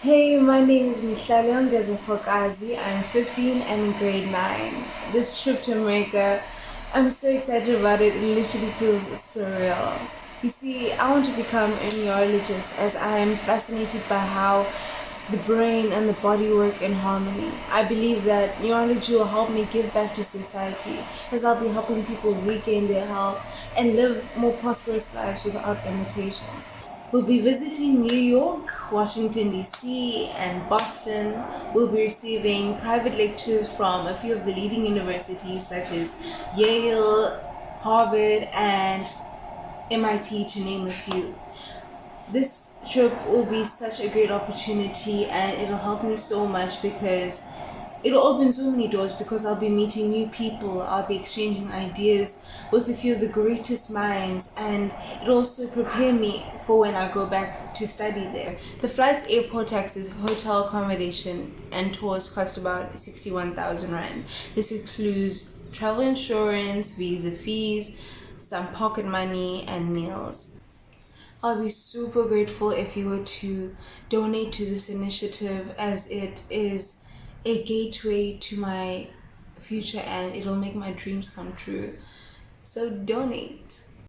Hey, my name is Mihlalion Gezofokazi. I'm 15 and in grade 9. This trip to America, I'm so excited about it. It literally feels surreal. You see, I want to become a neurologist as I am fascinated by how the brain and the body work in harmony. I believe that neurology will help me give back to society as I'll be helping people regain their health and live more prosperous lives without limitations. We'll be visiting New York, Washington DC, and Boston. We'll be receiving private lectures from a few of the leading universities such as Yale, Harvard, and MIT to name a few. This trip will be such a great opportunity and it'll help me so much because it'll open so many doors because I'll be meeting new people, I'll be exchanging ideas with a few of the greatest minds, and it'll also prepare me for when I go back to study there. The flights, airport taxes, hotel accommodation, and tours cost about 61,000 Rand. This includes travel insurance, visa fees, some pocket money, and meals. I'll be super grateful if you were to donate to this initiative as it is a gateway to my future and it'll make my dreams come true. So donate.